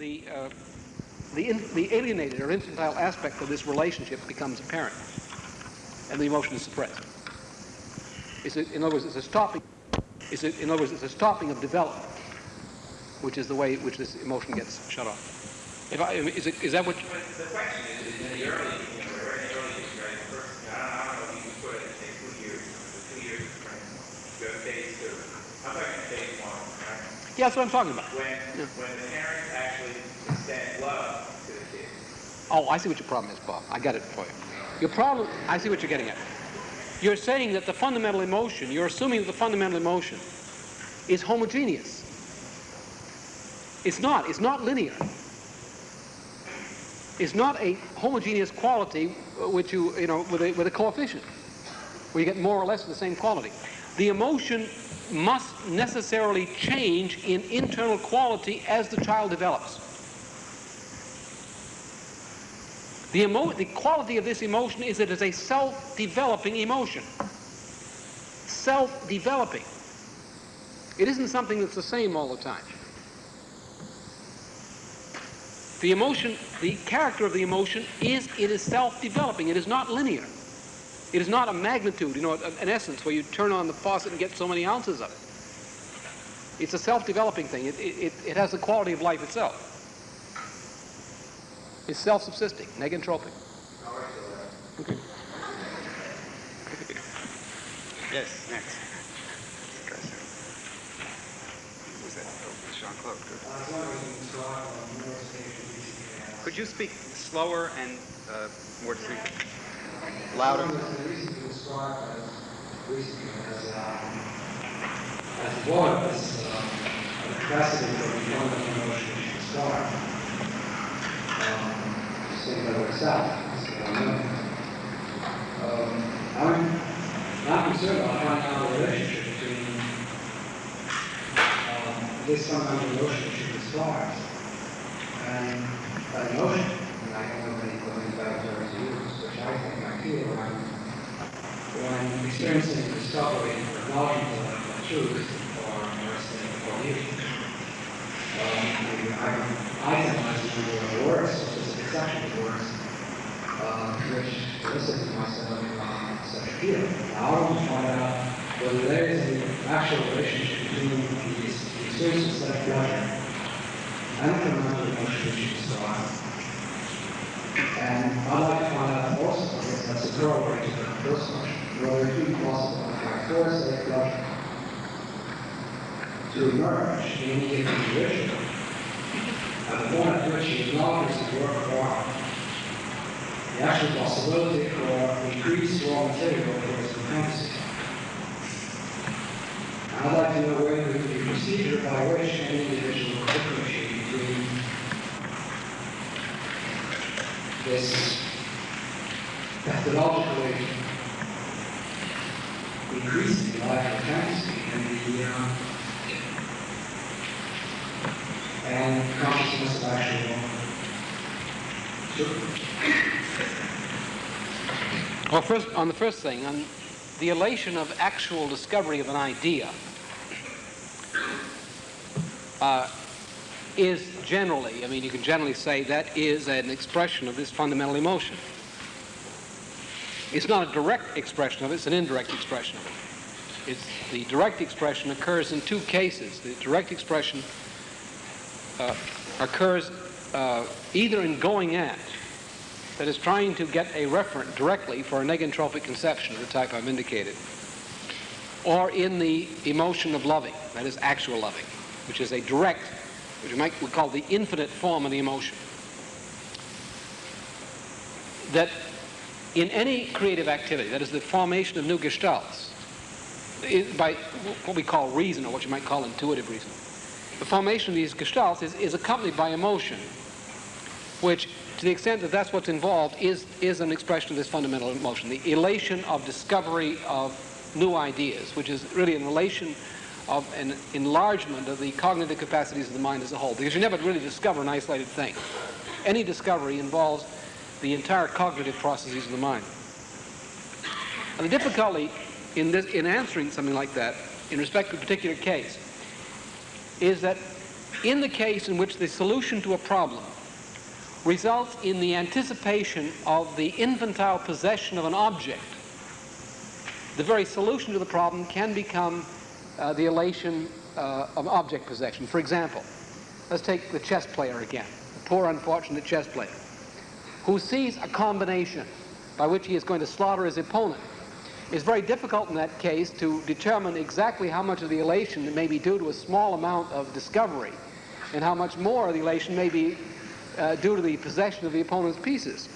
the, uh, the, in, the alienated or infantile aspect of this relationship becomes apparent, and the emotion is suppressed. It's a, in other words, it's a stopping. It's a, in other words, it's a stopping of development, which is the way which this emotion gets shut off. If I, is, it, is that what? You, the question is, in the early, you know, very early experience, first, I don't know if you can put it, say, two years, two years of training, you have phase two. I'm talking phase one, right? Yeah, that's what I'm talking about. When, yeah. when the parents actually extend love to the kid. Oh, I see what your problem is, Bob. I got it for you. Your problem, I see what you're getting at. You're saying that the fundamental emotion, you're assuming that the fundamental emotion is homogeneous. It's not. It's not linear. It's not a homogeneous quality which you, you know, with a, with a coefficient, where you get more or less the same quality. The emotion must necessarily change in internal quality as the child develops. The, the quality of this emotion is that it is a self-developing emotion. Self-developing. It isn't something that's the same all the time. The emotion, the character of the emotion is it is self-developing. It is not linear. It is not a magnitude, you know, an essence where you turn on the faucet and get so many ounces of it. It's a self-developing thing. It, it, it has the quality of life itself. It's self-subsisting, negentropic. Okay. Yes, next. Who's that? Oh, Jean-Claude. Could you speak slower and uh, more distinctly? Louder. As was uh, the capacity for becoming emotion to start. Saying that. Um, I'm not concerned about finding out the relationship between um, this fundamental relationship with stars and that emotion. And I don't know many back to use, which I think I feel when, when experiencing discovery or acknowledgement of the truth or understanding or belief. I, I analyze a number of words, specific sections of words, uh, which elicit in myself uh, such feeling. Now I want to find out whether there is an actual relationship between these experiences of pleasure and the fundamental emotion which you describe. And I'd like to find out also, I guess that's a corroborate to the first question, whether it be possible to have of pleasure to emerge in any given individual at the point at which he acknowledges the work the actual possibility for increased raw material for his. And I'd like to know whether the procedure by which any individual could differentiate between this methodologically increasing life of and the uh, and consciousness of actual truth. Well, first, on the first thing, on the elation of actual discovery of an idea uh, is generally, I mean, you can generally say that is an expression of this fundamental emotion. It's not a direct expression of it, it's an indirect expression of it. It's, the direct expression occurs in two cases. The direct expression uh, occurs uh, either in going at, that is trying to get a referent directly for a negentropic conception of the type I've indicated, or in the emotion of loving, that is actual loving, which is a direct, which we might we call the infinite form of the emotion. That in any creative activity, that is the formation of new gestalts, by what we call reason, or what you might call intuitive reason, the formation of these gestalts is, is accompanied by emotion, which, to the extent that that's what's involved, is, is an expression of this fundamental emotion, the elation of discovery of new ideas, which is really an elation of an enlargement of the cognitive capacities of the mind as a whole, because you never really discover an isolated thing. Any discovery involves the entire cognitive processes of the mind. And the difficulty in, this, in answering something like that, in respect to a particular case, is that in the case in which the solution to a problem results in the anticipation of the infantile possession of an object, the very solution to the problem can become uh, the elation uh, of object possession. For example, let's take the chess player again, the poor unfortunate chess player, who sees a combination by which he is going to slaughter his opponent. It's very difficult in that case to determine exactly how much of the elation may be due to a small amount of discovery and how much more of the elation may be uh, due to the possession of the opponent's pieces.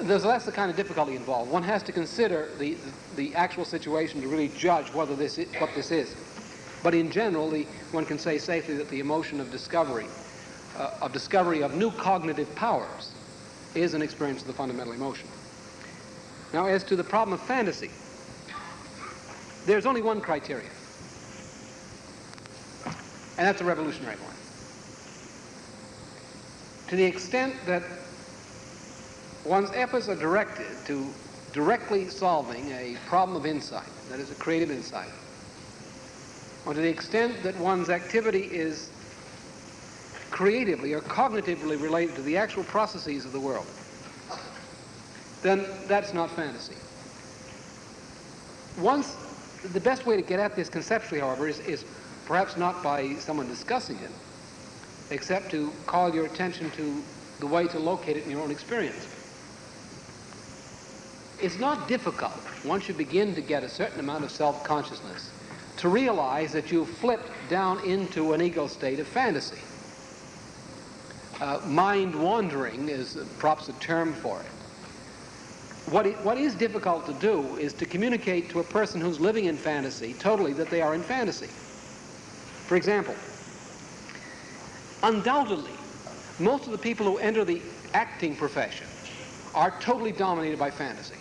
There's less the kind of difficulty involved. One has to consider the, the, the actual situation to really judge whether this is, what this is. But in general, the, one can say safely that the emotion of discovery, uh, of discovery of new cognitive powers, is an experience of the fundamental emotion. Now, as to the problem of fantasy, there's only one criterion, and that's a revolutionary one. To the extent that one's efforts are directed to directly solving a problem of insight, that is, a creative insight, or to the extent that one's activity is creatively or cognitively related to the actual processes of the world, then that's not fantasy. Once, the best way to get at this conceptually, however, is, is perhaps not by someone discussing it, except to call your attention to the way to locate it in your own experience. It's not difficult, once you begin to get a certain amount of self-consciousness, to realize that you've flipped down into an ego state of fantasy. Uh, mind wandering is perhaps a term for it. What, it. what is difficult to do is to communicate to a person who's living in fantasy totally that they are in fantasy. For example, undoubtedly, most of the people who enter the acting profession are totally dominated by fantasy.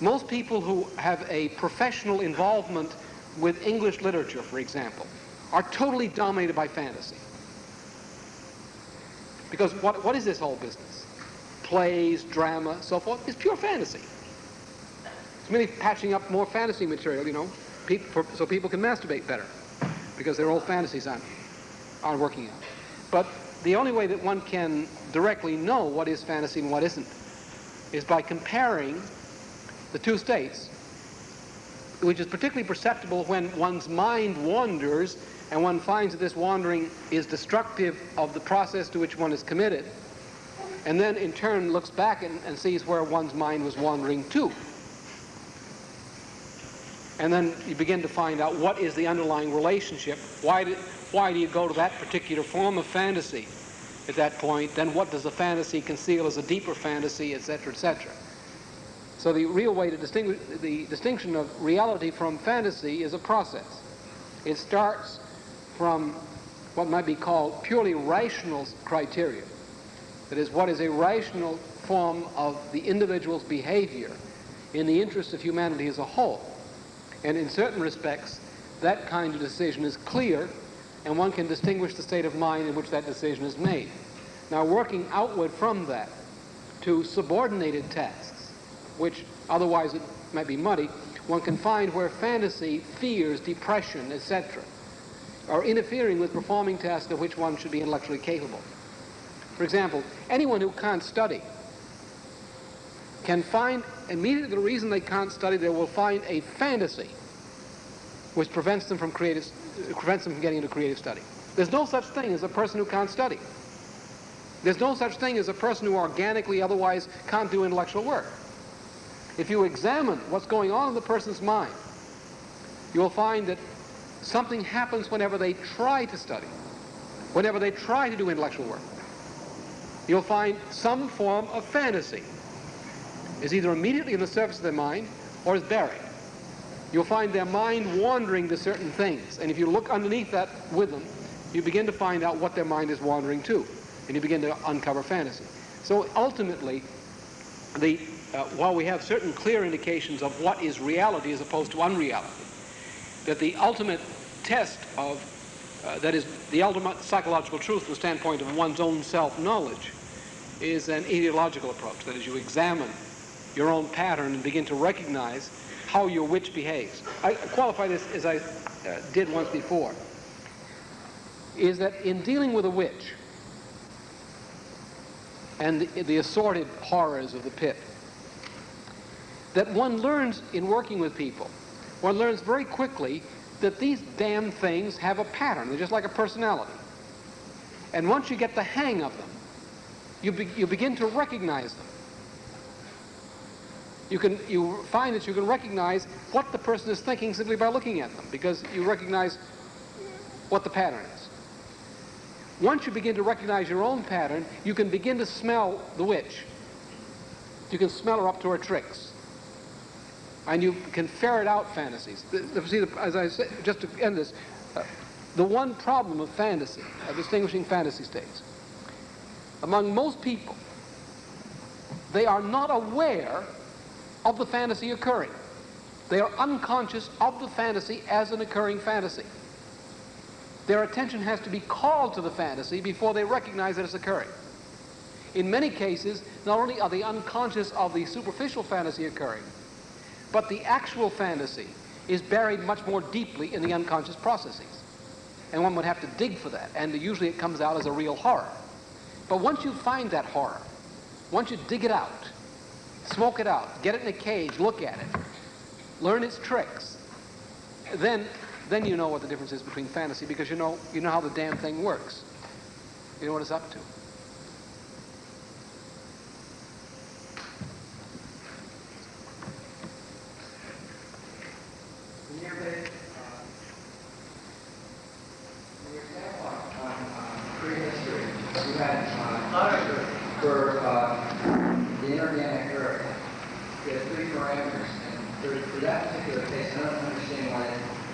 Most people who have a professional involvement with English literature, for example, are totally dominated by fantasy. Because what, what is this whole business? Plays, drama, so forth, is pure fantasy. It's merely patching up more fantasy material, you know, for, so people can masturbate better, because their old fantasies aren't, aren't working out. But the only way that one can directly know what is fantasy and what isn't is by comparing the two states, which is particularly perceptible when one's mind wanders and one finds that this wandering is destructive of the process to which one is committed, and then in turn looks back and, and sees where one's mind was wandering to. And then you begin to find out what is the underlying relationship. Why do, why do you go to that particular form of fantasy at that point? Then what does the fantasy conceal as a deeper fantasy, etc., etc.? So the real way to distinguish the distinction of reality from fantasy is a process. It starts from what might be called purely rational criteria. That is, what is a rational form of the individual's behavior in the interest of humanity as a whole. And in certain respects, that kind of decision is clear, and one can distinguish the state of mind in which that decision is made. Now, working outward from that to subordinated tasks, which otherwise it might be muddy, one can find where fantasy, fears, depression, etc., are interfering with performing tasks of which one should be intellectually capable. For example, anyone who can't study can find immediately the reason they can't study, they will find a fantasy which prevents them from creative, prevents them from getting into creative study. There's no such thing as a person who can't study. There's no such thing as a person who organically otherwise can't do intellectual work. If you examine what's going on in the person's mind, you'll find that something happens whenever they try to study, whenever they try to do intellectual work. You'll find some form of fantasy is either immediately in the surface of their mind or is buried. You'll find their mind wandering to certain things. And if you look underneath that with them, you begin to find out what their mind is wandering to. And you begin to uncover fantasy. So ultimately, the, uh, while we have certain clear indications of what is reality as opposed to unreality, that the ultimate test of, uh, that is, the ultimate psychological truth from the standpoint of one's own self-knowledge is an ideological approach. That is, you examine your own pattern and begin to recognize how your witch behaves. I qualify this as I, uh, did once before, is that in dealing with a witch and the, the assorted horrors of the pit, that one learns in working with people, one learns very quickly that these damn things have a pattern. They're just like a personality. And once you get the hang of them, you, be, you begin to recognize them. You can you find that you can recognize what the person is thinking simply by looking at them because you recognize what the pattern is. Once you begin to recognize your own pattern, you can begin to smell the witch. You can smell her up to her tricks. And you can ferret out fantasies. See, as I said, just to end this, uh, the one problem of fantasy, of distinguishing fantasy states, among most people, they are not aware of the fantasy occurring. They are unconscious of the fantasy as an occurring fantasy. Their attention has to be called to the fantasy before they recognize that it's occurring. In many cases, not only are they unconscious of the superficial fantasy occurring, but the actual fantasy is buried much more deeply in the unconscious processes. And one would have to dig for that, and usually it comes out as a real horror. But once you find that horror, once you dig it out, smoke it out, get it in a cage, look at it, learn its tricks, then, then you know what the difference is between fantasy because you know, you know how the damn thing works. You know what it's up to. In your bit, uh, in your example on, on prehistory, you had, uh, for, uh, the inorganic earth, you had three parameters, and for, for that particular case, I don't understand why,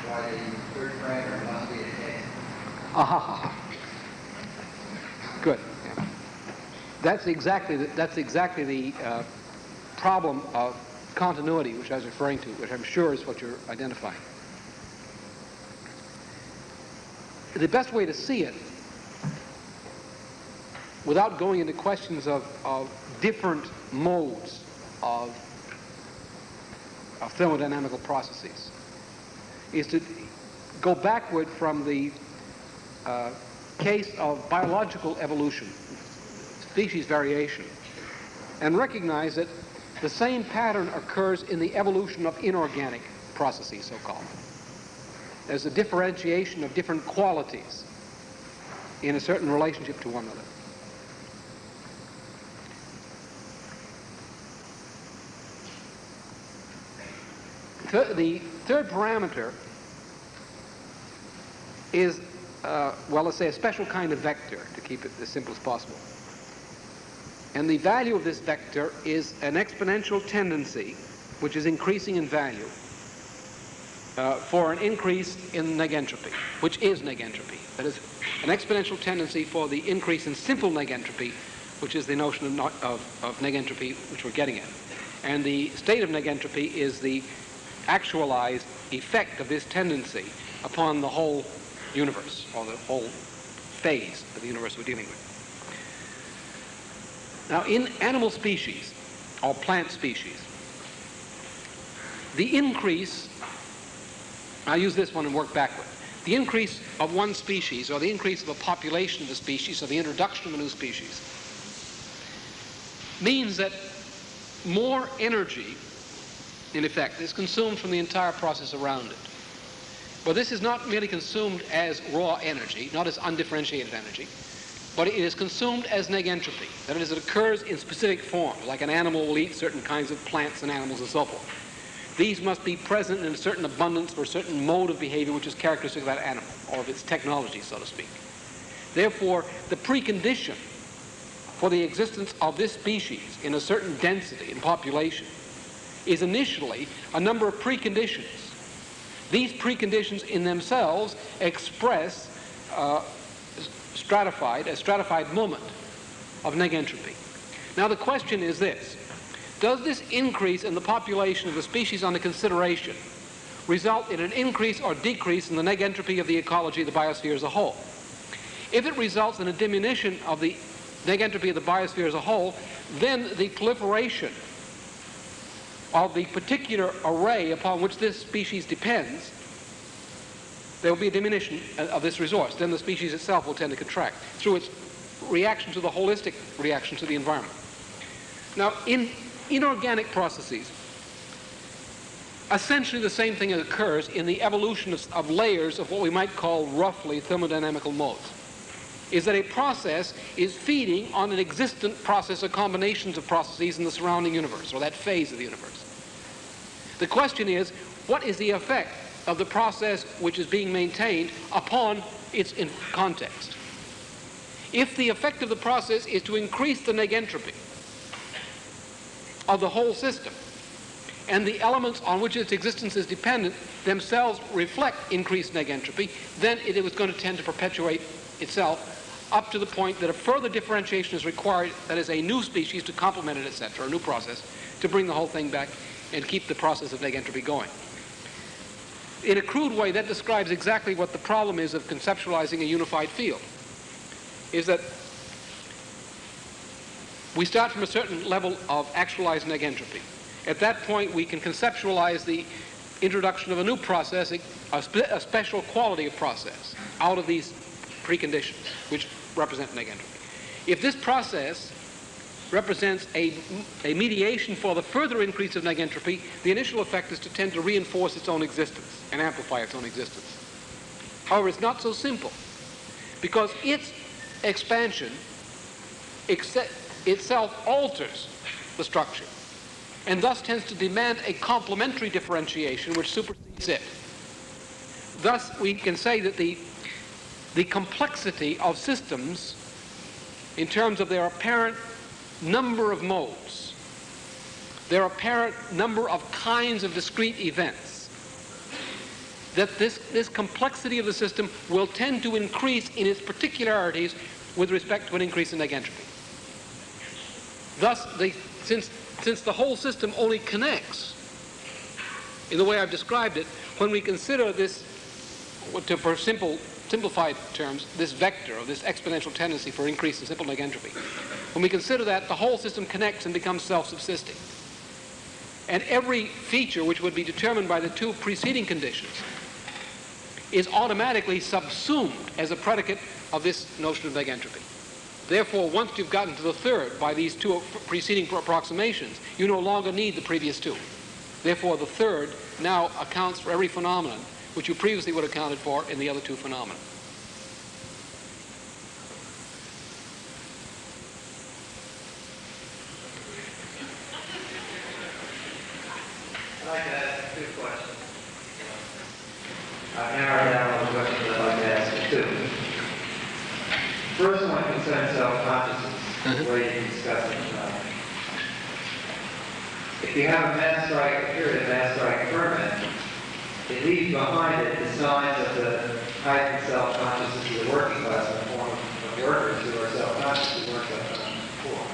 why the third parameter must be a case. Ah, ha, ha, ha. Good. Yeah. That's exactly the, that's exactly the uh, problem of continuity, which I was referring to, which I'm sure is what you're identifying. The best way to see it, without going into questions of, of different modes of, of thermodynamical processes, is to go backward from the uh, case of biological evolution, species variation, and recognize that the same pattern occurs in the evolution of inorganic processes, so-called. There's a differentiation of different qualities in a certain relationship to one another. Th the third parameter is, uh, well, let's say a special kind of vector, to keep it as simple as possible. And the value of this vector is an exponential tendency, which is increasing in value, uh, for an increase in negentropy, which is negentropy. That is, an exponential tendency for the increase in simple negentropy, which is the notion of, no of, of negentropy which we're getting at. And the state of negentropy is the actualized effect of this tendency upon the whole universe, or the whole phase of the universe we're dealing with. Now, in animal species, or plant species, the increase, I'll use this one and work backward. The increase of one species, or the increase of a population of a species, or the introduction of a new species, means that more energy, in effect, is consumed from the entire process around it. But this is not merely consumed as raw energy, not as undifferentiated energy, but it is consumed as negentropy. That is, it occurs in specific forms, like an animal will eat certain kinds of plants and animals and so forth. These must be present in a certain abundance for a certain mode of behavior which is characteristic of that animal, or of its technology, so to speak. Therefore, the precondition for the existence of this species in a certain density in population is initially a number of preconditions. These preconditions in themselves express uh, stratified, a stratified moment of negentropy. Now the question is this. Does this increase in the population of the species under consideration result in an increase or decrease in the negentropy of the ecology of the biosphere as a whole? If it results in a diminution of the negentropy of the biosphere as a whole, then the proliferation of the particular array upon which this species depends there will be a diminution of this resource. Then the species itself will tend to contract through its reaction to the holistic reaction to the environment. Now, in inorganic processes, essentially the same thing occurs in the evolution of, of layers of what we might call roughly thermodynamical modes. Is that a process is feeding on an existent process or combinations of processes in the surrounding universe, or that phase of the universe. The question is, what is the effect of the process which is being maintained upon its context? If the effect of the process is to increase the negentropy of the whole system, and the elements on which its existence is dependent themselves reflect increased negentropy, then it was going to tend to perpetuate itself up to the point that a further differentiation is required, that is a new species to complement it, etc., a new process, to bring the whole thing back and keep the process of negentropy going. In a crude way, that describes exactly what the problem is of conceptualizing a unified field, is that we start from a certain level of actualized negentropy. At that point, we can conceptualize the introduction of a new process, a, spe a special quality of process, out of these preconditions, which represent negentropy. If this process represents a, a mediation for the further increase of negentropy, the initial effect is to tend to reinforce its own existence and amplify its own existence. However, it's not so simple, because its expansion itself alters the structure, and thus tends to demand a complementary differentiation which supersedes it. Thus, we can say that the the complexity of systems in terms of their apparent number of modes, their apparent number of kinds of discrete events, that this, this complexity of the system will tend to increase in its particularities with respect to an increase in negentropy. Thus, the, since, since the whole system only connects in the way I've described it, when we consider this, to, for simple simplified terms, this vector of this exponential tendency for increase in simple negentropy. When we consider that, the whole system connects and becomes self-subsisting. And every feature which would be determined by the two preceding conditions is automatically subsumed as a predicate of this notion of negentropy. Therefore, once you've gotten to the third by these two preceding approximations, you no longer need the previous two. Therefore, the third now accounts for every phenomenon which you previously would have accounted for in the other two phenomena. I'd like to ask two questions. I've narrowed down the I'd like to ask two. First one concerns self-consciousness, mm-hmm. where you discussed it. If you have a mass strike, a period of mass strike ferment, it leaves behind it the signs of the heightened self-consciousness of the working class in the form of workers who are self-conscious, who weren't self-conscious before.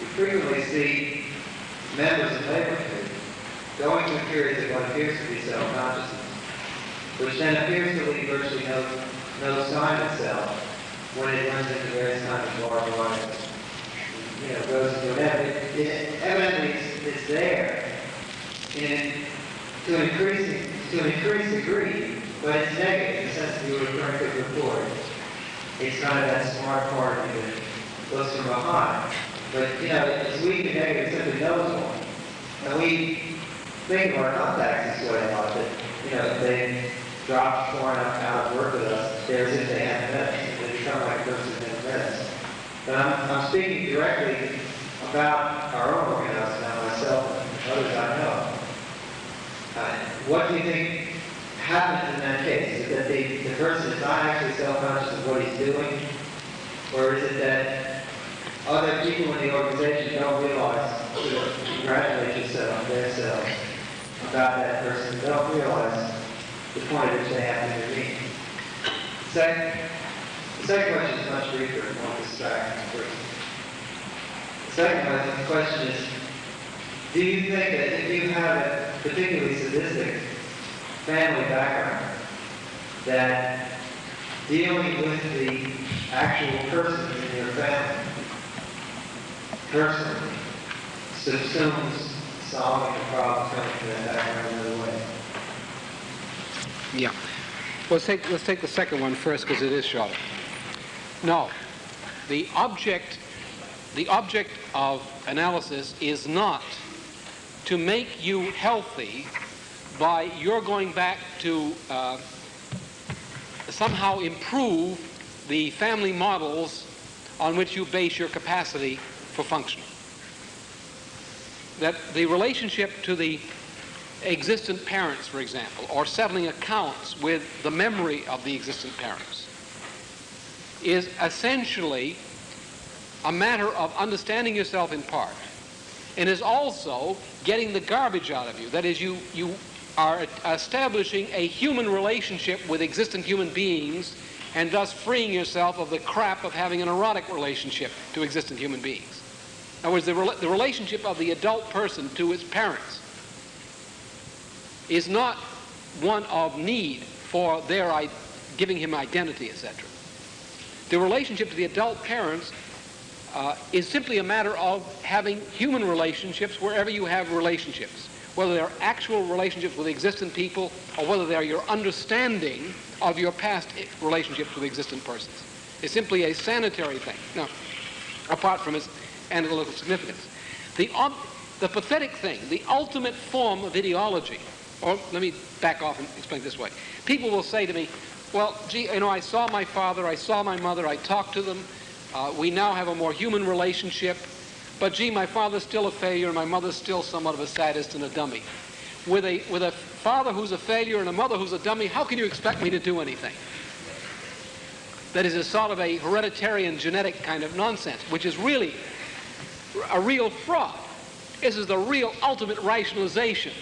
We frequently see members of labor unions going through periods of what appears to be self-consciousness, which then appears to leave virtually no, no sign of self when it runs into various kinds of barbed. You know, goes into whatever. It, it evidently it's, it's there in to an increasing to an increasing degree, but it's negative in the sense that you were referring to before. It's kind of that smart part of that looks from behind. But you know, it's weak and negative simply knows one. And we think of our contacts this way a lot that, you know, they drop foreign out, out of work with us, they're as if they haven't met. They become like persons in met us. But I'm, I'm speaking directly about our own organization now, myself and others I know. Uh, what do you think happened in that case? Is it that the, the person is not actually self-conscious of what he's doing? Or is it that other people in the organization don't realize, congratulate yourself, themselves, about that person, they don't realize the point at which they have to intervene? Second, the second question is much briefer and more distracting. The second question is, do you think that if you have a particularly sadistic family background, that dealing with the actual person in your family personally subsumes solving the problem coming from that background in another way? Yeah. Let's take, let's take the second one first because it is shorter. No. The object, the object of analysis is not to make you healthy by your going back to uh, somehow improve the family models on which you base your capacity for functioning. That the relationship to the existent parents, for example, or settling accounts with the memory of the existent parents, is essentially a matter of understanding yourself in part and is also getting the garbage out of you. That is, you, you are establishing a human relationship with existent human beings and thus freeing yourself of the crap of having an erotic relationship to existent human beings. In other words, the, re- the relationship of the adult person to its parents is not one of need for their giving him identity, etc. The relationship to the adult parents uh, is simply a matter of having human relationships wherever you have relationships, whether they're actual relationships with existent people or whether they're your understanding of your past relationships with existent persons. It's simply a sanitary thing. Now, apart from its analytical significance. The, the pathetic thing, the ultimate form of ideology, or let me back off and explain this way. People will say to me, well, gee, you know, I saw my father, I saw my mother, I talked to them, uh, we now have a more human relationship, but gee, my father's still a failure and my mother's still somewhat of a sadist and a dummy. With a, with a father who's a failure and a mother who's a dummy, how can you expect me to do anything? That is a sort of a hereditary and genetic kind of nonsense, which is really a real fraud. This is the real ultimate rationalization.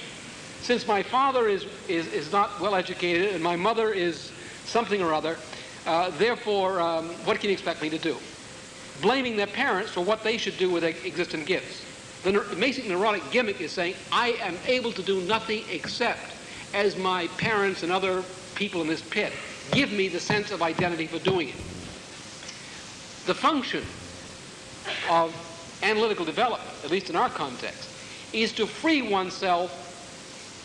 Since my father is, is, is not well educated and my mother is something or other, uh, therefore, um, what can you expect me to do? Blaming their parents for what they should do with their existing gifts. The basic neurotic gimmick is saying, I am able to do nothing except as my parents and other people in this pit give me the sense of identity for doing it. The function of analytical development, at least in our context, is to free oneself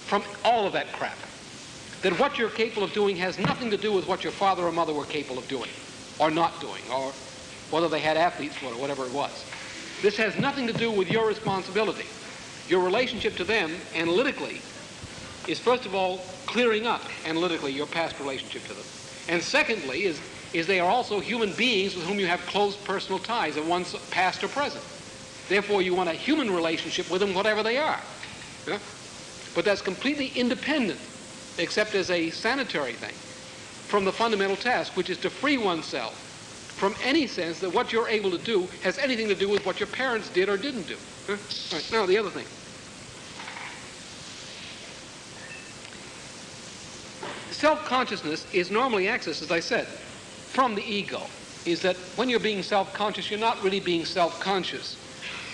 from all of that crap. That what you're capable of doing has nothing to do with what your father or mother were capable of doing, or not doing, or whether they had athletes for it, or whatever it was. This has nothing to do with your responsibility. Your relationship to them, analytically, is first of all clearing up analytically your past relationship to them. And secondly, is, is they are also human beings with whom you have close personal ties, at once past or present. Therefore, you want a human relationship with them, whatever they are. Yeah? But that's completely independent, except as a sanitary thing, from the fundamental task, which is to free oneself from any sense that what you're able to do has anything to do with what your parents did or didn't do. Huh? Right, now, the other thing. Self-consciousness is normally accessed, as I said, from the ego. Is that when you're being self-conscious, you're not really being self-conscious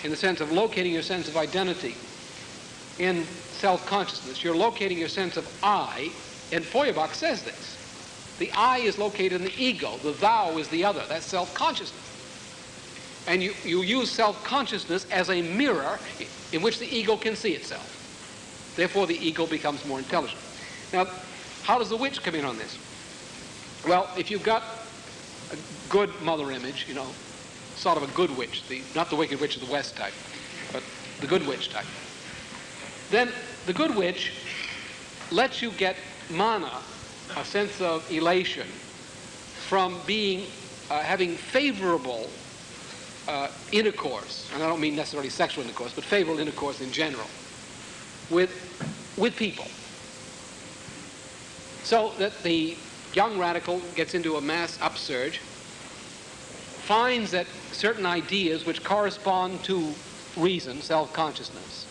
in the sense of locating your sense of identity in self-consciousness. You're locating your sense of I, and Feuerbach says this. The I is located in the ego. The thou is the other. That's self-consciousness. And you, you use self-consciousness as a mirror in which the ego can see itself. Therefore, the ego becomes more intelligent. Now, how does the witch come in on this? Well, if you've got a good mother image, you know, sort of a good witch, the, not the wicked witch of the West type, but the good witch type, then the good witch lets you get mana, a sense of elation, from being, uh, having favorable uh, intercourse, and I don't mean necessarily sexual intercourse, but favorable intercourse in general, with, with people. So that the young radical gets into a mass upsurge, finds that certain ideas which correspond to reason, self-consciousness,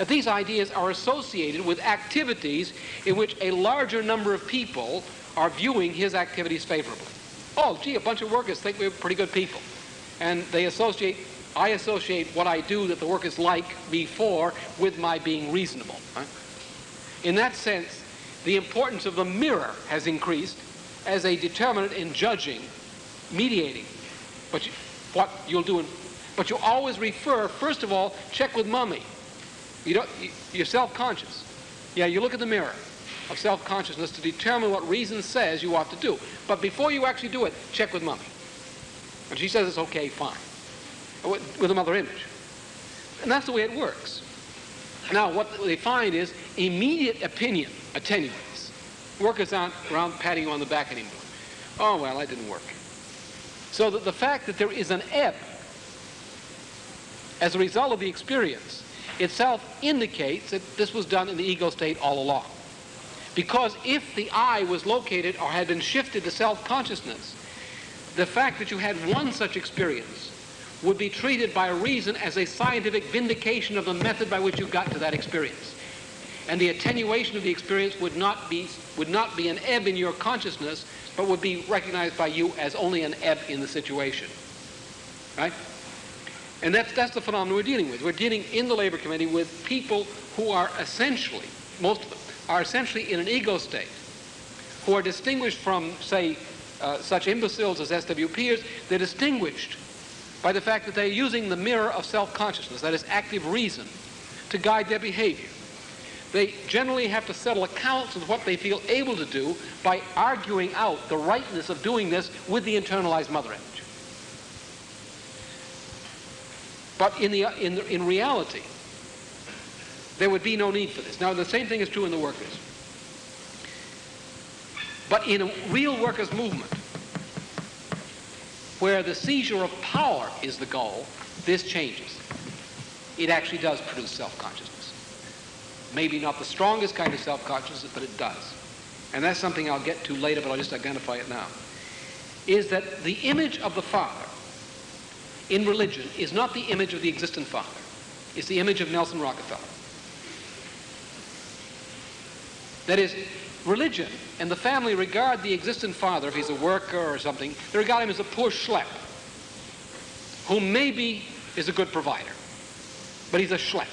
that these ideas are associated with activities in which a larger number of people are viewing his activities favorably. Oh, gee, a bunch of workers think we're pretty good people. And they associate, I associate what I do that the workers like me for with my being reasonable. Right? In that sense, the importance of the mirror has increased as a determinant in judging, mediating, but you, what you'll do. In, but you always refer, first of all, check with mummy. You don't, you're self-conscious. Yeah, you look at the mirror. of self-consciousness to determine what reason says you ought to do. But before you actually do it, check with mommy. And she says it's okay, fine. With, with a mother image. And that's the way it works. Now, what they find is immediate opinion attenuates. Workers aren't around patting you on the back anymore. Oh, well, that didn't work. So that the fact that there is an ebb as a result of the experience itself indicates that this was done in the ego state all along. Because if the I was located or had been shifted to self-consciousness, the fact that you had one such experience would be treated by reason as a scientific vindication of the method by which you got to that experience. And the attenuation of the experience would not be, would not be an ebb in your consciousness, but would be recognized by you as only an ebb in the situation. Right? And that's, that's the phenomenon we're dealing with. We're dealing in the Labor Committee with people who are essentially, most of them, are essentially in an ego state, who are distinguished from, say, uh, such imbeciles as SWPers. They're distinguished by the fact that they're using the mirror of self-consciousness, that is active reason, to guide their behavior. They generally have to settle accounts with what they feel able to do by arguing out the rightness of doing this with the internalized mother. But in, the, in, the, in reality, there would be no need for this. Now, the same thing is true in the workers. But in a real workers' movement, where the seizure of power is the goal, this changes. It actually does produce self-consciousness. Maybe not the strongest kind of self-consciousness, but it does. And that's something I'll get to later, but I'll just identify it now. Is that the image of the Father in religion is not the image of the existent Father. It's the image of Nelson Rockefeller. That is, religion and the family regard the existent father, if he's a worker or something, they regard him as a poor schlep, who maybe is a good provider, but he's a schlep.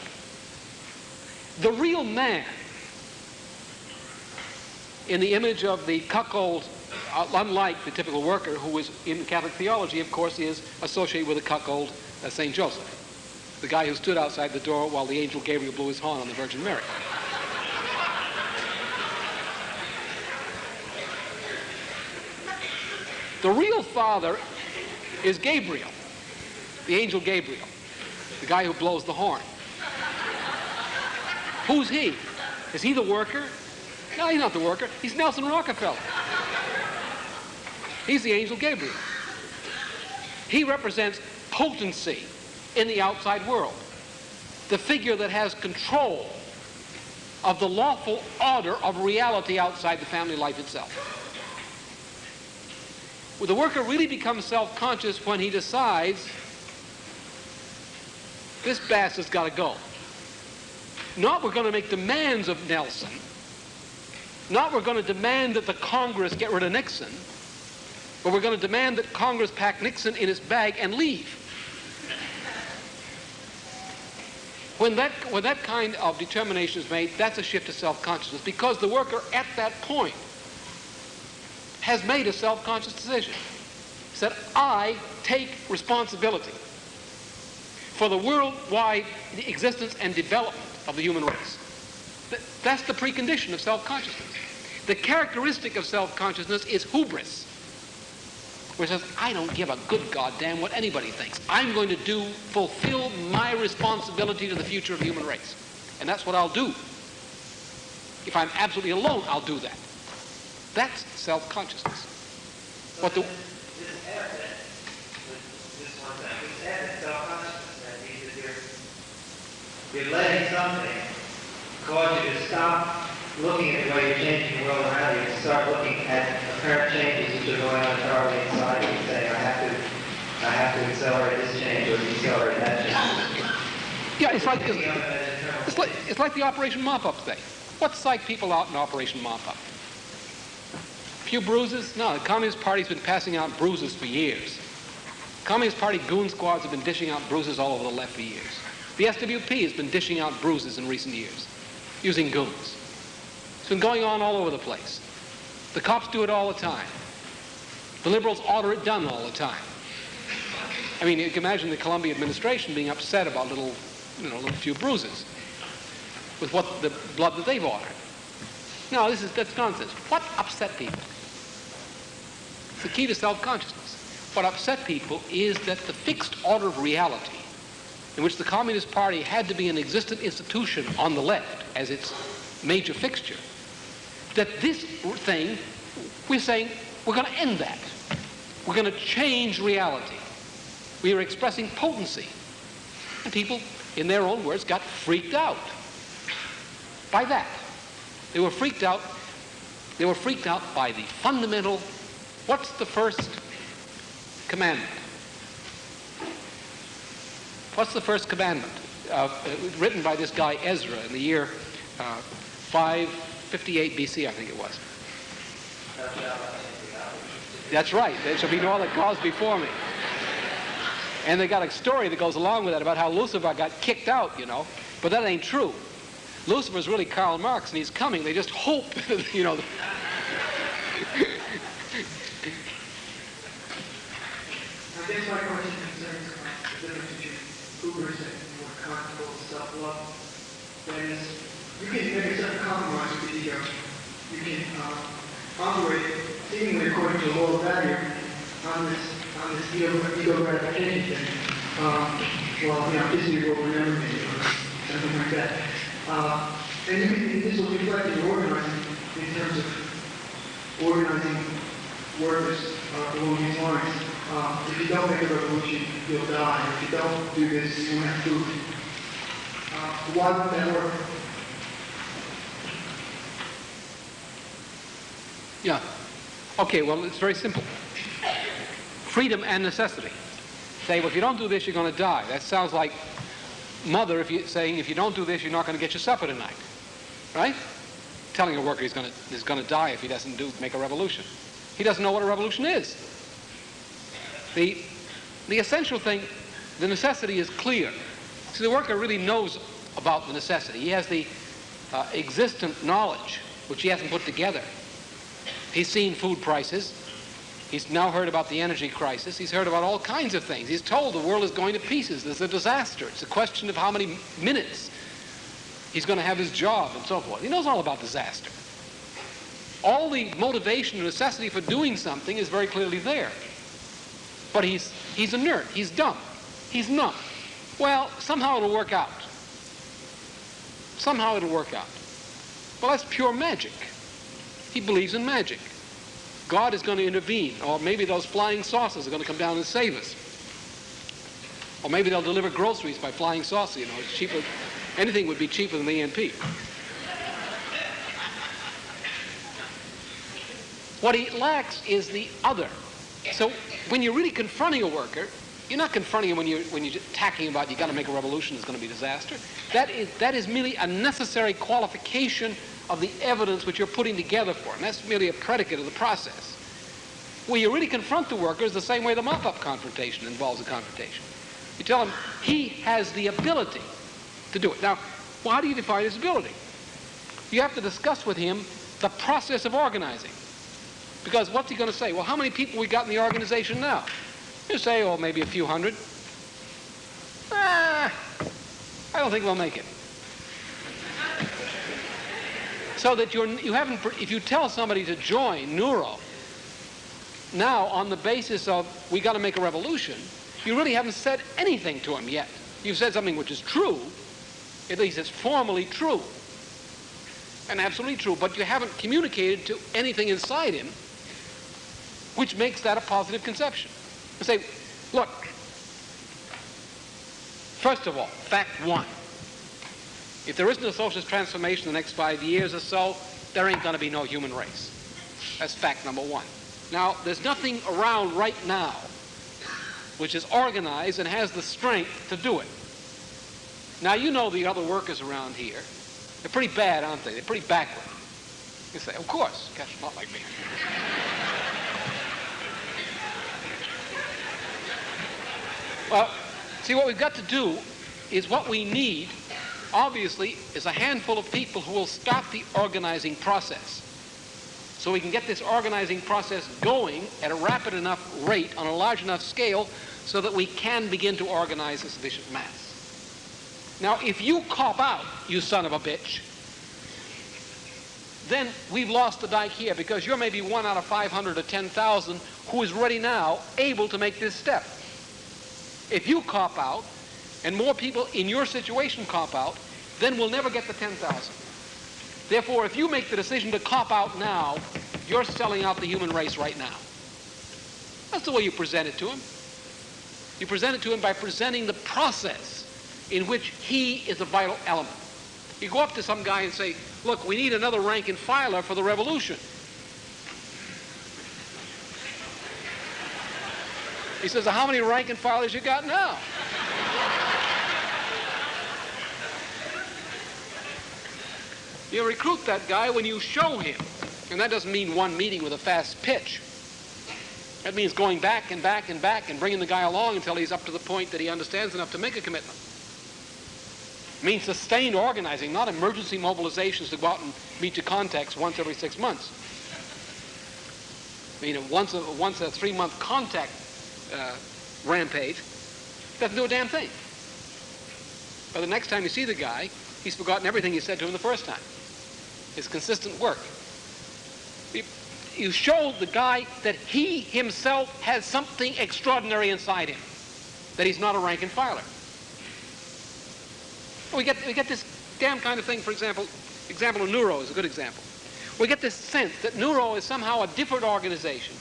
The real man, in the image of the cuckold, unlike the typical worker who is in Catholic theology, of course, is associated with a cuckold uh, St. Joseph, the guy who stood outside the door while the angel Gabriel blew his horn on the Virgin Mary. The real father is Gabriel, the angel Gabriel, the guy who blows the horn. Who's he? Is he the worker? No, he's not the worker. He's Nelson Rockefeller. He's the angel Gabriel. He represents potency in the outside world, the figure that has control of the lawful order of reality outside the family life itself. Well, the worker really becomes self-conscious when he decides this bastard's got to go. Not we're going to make demands of Nelson. Not we're going to demand that the Congress get rid of Nixon. But we're going to demand that Congress pack Nixon in its bag and leave. When that, when that kind of determination is made, that's a shift to self-consciousness because the worker at that point has made a self-conscious decision. He Said, I take responsibility for the worldwide existence and development of the human race. That's the precondition of self-consciousness. The characteristic of self-consciousness is hubris, which says, I don't give a good goddamn what anybody thinks. I'm going to do, fulfill my responsibility to the future of the human race. And that's what I'll do. If I'm absolutely alone, I'll do that. That's self-consciousness. What the... You're letting something cause you to stop looking at the way you're changing the world around you and start looking at apparent changes which are going on entirely inside you and saying, I have to, I have to accelerate this change or decelerate that change. Yeah, it's like, it's, it's like, it's like the Operation Mop-Up thing. What psyched people out in Operation Mop-Up? few bruises? No, the Communist Party's been passing out bruises for years. Communist Party goon squads have been dishing out bruises all over the left for years. The SWP has been dishing out bruises in recent years, using goons. It's been going on all over the place. The cops do it all the time. The liberals order it done all the time. I mean, you can imagine the Columbia administration being upset about little, you know, little few bruises with what the blood that they've ordered. No, this is that's nonsense. What upset people? It's the key to self-consciousness. What upset people is that the fixed order of reality, in which the Communist Party had to be an existent institution on the left as its major fixture, that this thing, we're saying, we're going to end that. We're going to change reality. We are expressing potency. And people, in their own words, got freaked out by that. They were freaked out. They were freaked out by the fundamental, what's the first commandment? What's the first commandment? Uh, written by this guy Ezra in the year uh, 558 BC, I think it was. That's right. There shall be no other gods before me. And they got a story that goes along with that about how Lucifer got kicked out, you know. But that ain't true. Lucifer's really Karl Marx, and he's coming. They just hope, you know. I guess my question concerns the difference between Uber's and more comfortable self-love. That is, you can make a certain compromise with the ego. You can uh, operate seemingly according to moral value on this on this ego, gratification thing. Um, well, you know, Disney will remember me or something like that. Uh, and you this will reflect in organizing in terms of organizing workers uh, along these lines. Uh, if you don't make a revolution, you'll die. If you don't do this, you won't have food. Uh, why would? Yeah. Okay, well, it's very simple. Freedom and necessity. Say, well, if you don't do this, you're going to die. That sounds like mother if you, saying, if you don't do this, you're not going to get your supper tonight. Right? Telling a worker he's going to, he's going to die if he doesn't do, make a revolution. He doesn't know what a revolution is. The, the essential thing, the necessity is clear. See, the worker really knows about the necessity. He has the uh, existent knowledge, which he hasn't put together. He's seen food prices. He's now heard about the energy crisis. He's heard about all kinds of things. He's told the world is going to pieces. There's a disaster. It's a question of how many minutes he's going to have his job and so forth. He knows all about disaster. All the motivation and necessity for doing something is very clearly there. But he's, he's inert. He's dumb. He's numb. Well, somehow it'll work out. Somehow it'll work out. Well, that's pure magic. He believes in magic. God is going to intervene, or maybe those flying saucers are going to come down and save us. Or maybe they'll deliver groceries by flying saucer, you know, it's cheaper. Anything would be cheaper than the A&P. What he lacks is the other. So when you're really confronting a worker, you're not confronting him when you're, when you're attacking about you've got to make a revolution, it's going to be disaster. That is, that is merely a necessary qualification of the evidence which you're putting together for him. That's merely a predicate of the process. Where you really confront the workers the same way the mop-up confrontation involves a confrontation. You tell him he has the ability to do it. Now, well, how do you define his ability? You have to discuss with him the process of organizing. Because what's he going to say? Well, how many people we got in the organization now? You say, oh, maybe a few hundred. Ah, I don't think we'll make it. So that you're, you haven't, if you tell somebody to join NUWRO, now on the basis of we got to make a revolution, you really haven't said anything to him yet. You've said something which is true, at least it's formally true, and absolutely true, but you haven't communicated to anything inside him which makes that a positive conception. You say, look, first of all, fact one, if there isn't a socialist transformation in the next five years or so, there ain't going to be no human race. That's fact number one. Now, there's nothing around right now which is organized and has the strength to do it. Now, you know the other workers around here. They're pretty bad, aren't they? They're pretty backward. You say, of course. Gosh, not like me. Well, see, what we've got to do is what we need, obviously, is a handful of people who will start the organizing process. So we can get this organizing process going at a rapid enough rate on a large enough scale so that we can begin to organize a sufficient mass. Now, if you cop out, you son of a bitch, then we've lost the dike here because you're maybe one out of 500 or 10,000 who is ready now able to make this step. If you cop out and more people in your situation cop out, then we'll never get the 10,000. Therefore, if you make the decision to cop out now, you're selling out the human race right now. That's the way you present it to him. You present it to him by presenting the process in which he is a vital element. You go up to some guy and say, look, we need another rank and filer for the revolution. He says, how many rank and filers you got now? You recruit that guy when you show him. And that doesn't mean one meeting with a fast pitch. That means going back and back and back and bringing the guy along until he's up to the point that he understands enough to make a commitment. It means sustained organizing, not emergency mobilizations to go out and meet your contacts once every six months. I mean, once a, once a three-month contact uh, rampage doesn't do a damn thing. By the next time you see the guy, he's forgotten everything you said to him the first time. It's consistent work. You, you show the guy that he himself has something extraordinary inside him, that he's not a rank and filer. We get, we get this damn kind of thing, for example, example of NUWRO is a good example. We get this sense that NUWRO is somehow a different organization,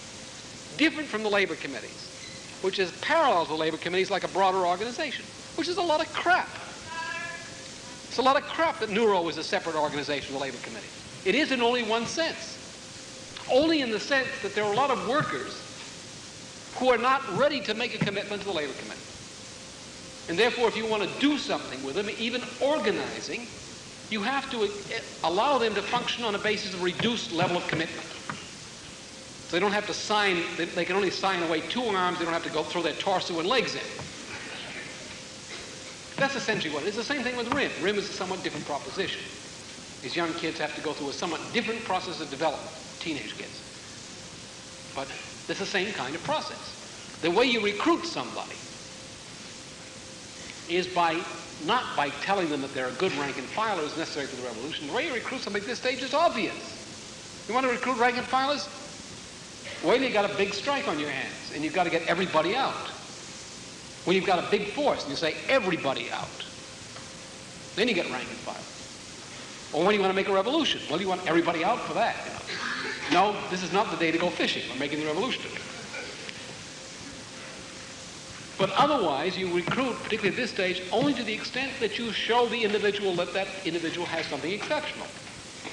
different from the labor committees, which is parallel to the labor committees like a broader organization, which is a lot of crap. It's a lot of crap that NUWRO is a separate organization the labor committee. It is in only one sense. Only in the sense that there are a lot of workers who are not ready to make a commitment to the labor committee. And therefore, if you want to do something with them, even organizing, you have to eh, allow them to function on a basis of reduced level of commitment. So they don't have to sign, they can only sign away two arms, they don't have to go throw their torso and legs in. That's essentially what it is. It's the same thing with RYM. RYM is a somewhat different proposition. These young kids have to go through a somewhat different process of development, teenage kids. But it's the same kind of process. The way you recruit somebody is by not by telling them that they're a good rank and filers necessary for the revolution. The way you recruit somebody at this stage is obvious. You want to recruit rank and filers? Well, you got a big strike on your hands, and you've got to get everybody out. When you've got a big force, and you say everybody out, then you get rank and file. Or when you want to make a revolution, well, you want everybody out for that. You know? No, this is not the day to go fishing. We're making the revolution. But otherwise, you recruit, particularly at this stage, only to the extent that you show the individual that that individual has something exceptional.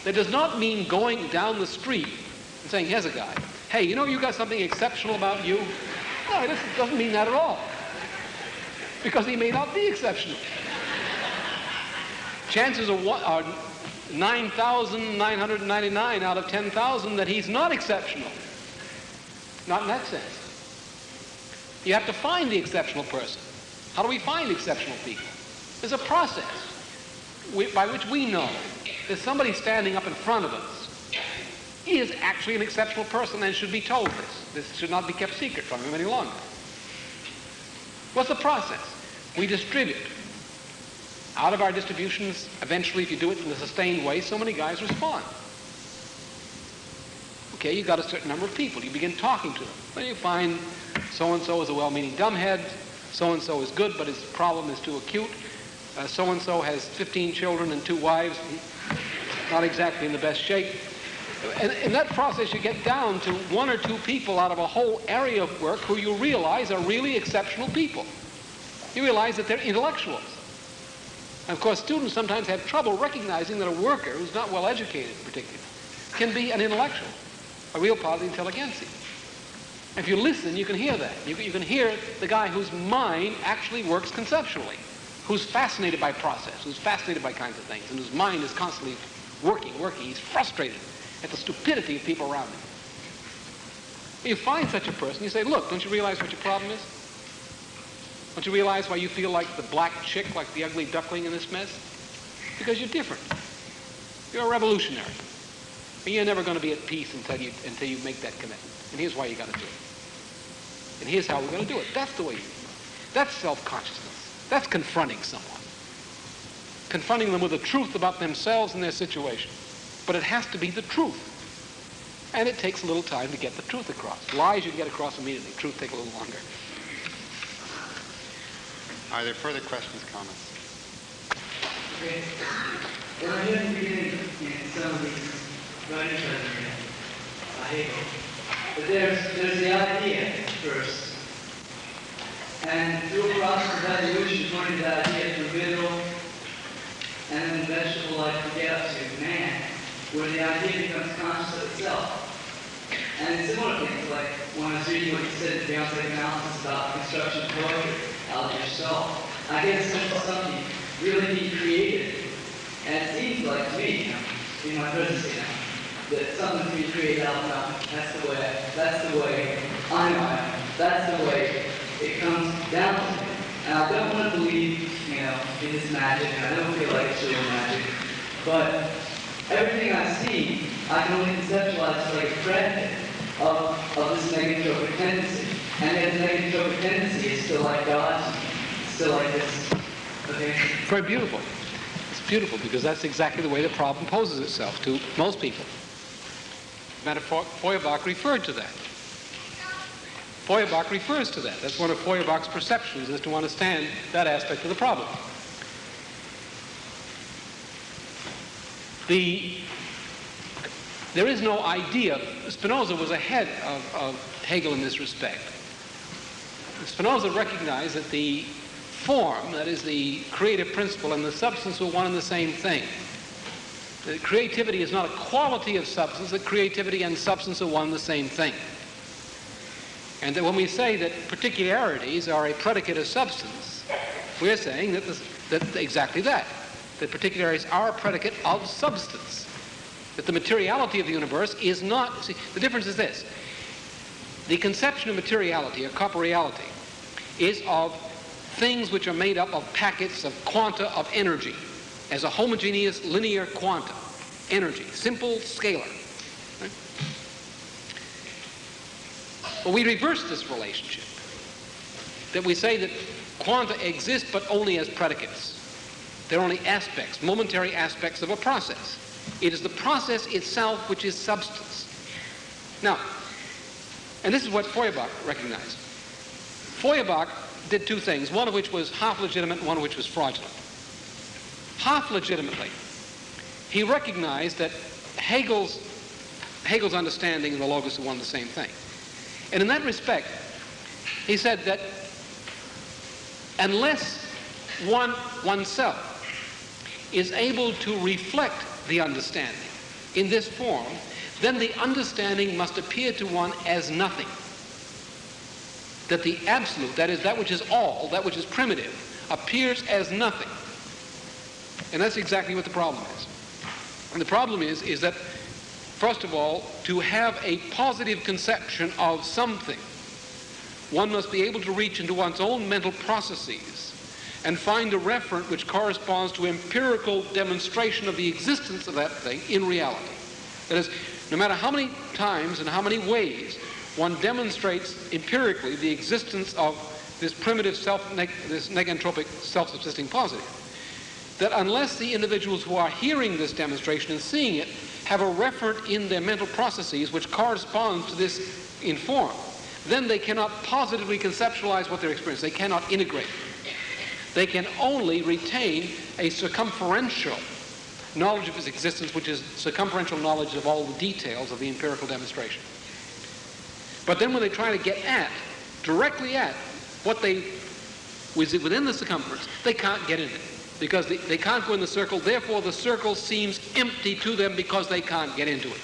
That does not mean going down the street and saying, here's a guy. Hey, you know you got something exceptional about you? No, it doesn't mean that at all. Because he may not be exceptional. Chances are, are 9,999 out of 10,000 that he's not exceptional. Not in that sense. You have to find the exceptional person. How do we find exceptional people? There's a process by which we know that somebody standing up in front of us is actually an exceptional person and should be told this. This should not be kept secret from him any longer. What's the process? We distribute. Out of our distributions, eventually, if you do it in a sustained way, so many guys respond. Okay, you've got a certain number of people. You begin talking to them. Then you find so-and-so is a well-meaning dumbhead. So-and-so is good, but his problem is too acute. Uh, so-and-so has 15 children and two wives. Not exactly in the best shape. And in that process, you get down to one or two people out of a whole area of work who you realize are really exceptional people. You realize that they're intellectuals. And of course, students sometimes have trouble recognizing that a worker who's not well educated, particularly, can be an intellectual, a real part of the intelligentsia. If you listen, you can hear that. You, you can hear the guy whose mind actually works conceptually, who's fascinated by process, who's fascinated by kinds of things, and whose mind is constantly working, working. He's frustrated at the stupidity of people around him. You find such a person, you say, look, don't you realize what your problem is? Don't you realize why you feel like the black chick, like the ugly duckling in this mess? Because you're different. You're a revolutionary. And you're never going to be at peace until you, until you make that commitment. And here's why you got to do it. And here's how we're going to do it. That's the way you do it. That's self-consciousness. That's confronting someone. Confronting them with the truth about themselves and their situation. But it has to be the truth. And it takes a little time to get the truth across. Lies you can get across immediately. Truth take a little longer. Are there further questions, comments? Okay. Well, I didn't beginning in some of these writings that I read, Hegel. But there's, there's the idea first. And through a process of evolution, pointing the idea from mineral and then vegetable life to get up to man, where the idea becomes conscious of itself. And similar things, like when I was reading what you said in Beyond Psychoanalysis about construction poetry, out of yourself, I get a sense of something really being created. And it seems like to me, in my presidency now, that something's being created out of nothing. That's the way, that's the way I am. That's the way it comes down to. And I don't want to believe, you know, in this magic, I don't feel like it's real magic. But everything I see, I can only conceptualize like a predicate of, of this negative tendency. And that negative tendency is still like God, still like this. Okay? Very beautiful. It's beautiful because that's exactly the way the problem poses itself to most people. Of Feuerbach referred to that. Feuerbach refers to that. That's one of Feuerbach's perceptions is to understand that aspect of the problem. The, there is no idea. Spinoza was ahead of, of Hegel in this respect. Spinoza recognized that the form, that is the creative principle, and the substance were one and the same thing. That creativity is not a quality of substance, that creativity and substance are one and the same thing. And that when we say that particularities are a predicate of substance, we're saying that, that exactly that, that particularities are a predicate of substance. That the materiality of the universe is not, see, the difference is this. The conception of materiality, or corporeality, is of things which are made up of packets of quanta of energy as a homogeneous linear quanta, energy, simple scalar. Right? Well, we reverse this relationship. That we say that quanta exist but only as predicates. They're only aspects, momentary aspects of a process. It is the process itself which is substance. Now, and this is what Feuerbach recognized. Feuerbach did two things, one of which was half legitimate one of which was fraudulent. Half legitimately, he recognized that Hegel's, Hegel's understanding and the logos are one and the same thing. And in that respect, he said that unless one oneself is able to reflect the understanding in this form, then the understanding must appear to one as nothing. That the absolute, that is, that which is all, that which is primitive, appears as nothing. And that's exactly what the problem is. And the problem is, is that, first of all, to have a positive conception of something, one must be able to reach into one's own mental processes and find a referent which corresponds to empirical demonstration of the existence of that thing in reality. That is, no matter how many times and how many ways one demonstrates empirically the existence of this primitive self, neg this negentropic self-subsisting positive, that unless the individuals who are hearing this demonstration and seeing it have a referent in their mental processes which corresponds to this in form, then they cannot positively conceptualize what they're experiencing. They cannot integrate. They can only retain a circumferential knowledge of its existence, which is circumferential knowledge of all the details of the empirical demonstration. But then when they try to get at, directly at, what they, was within the circumference, they can't get in it. Because they, they can't go in the circle, therefore the circle seems empty to them because they can't get into it.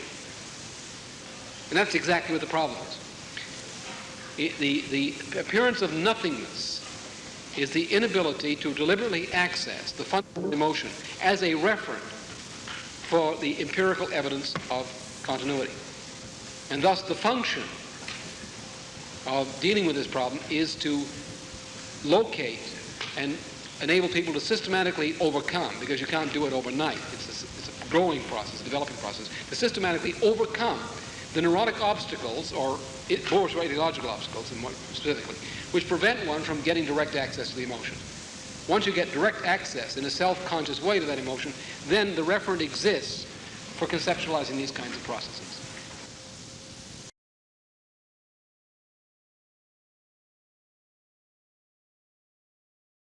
And that's exactly what the problem is. The, the appearance of nothingness is the inability to deliberately access the fundamental emotion as a referent for the empirical evidence of continuity. And thus the function of dealing with this problem is to locate and enable people to systematically overcome, because you can't do it overnight. It's a, it's a growing process, a developing process, to systematically overcome the neurotic obstacles, or more ideological obstacles and more specifically, which prevent one from getting direct access to the emotion. Once you get direct access in a self-conscious way to that emotion, then the referent exists for conceptualizing these kinds of processes.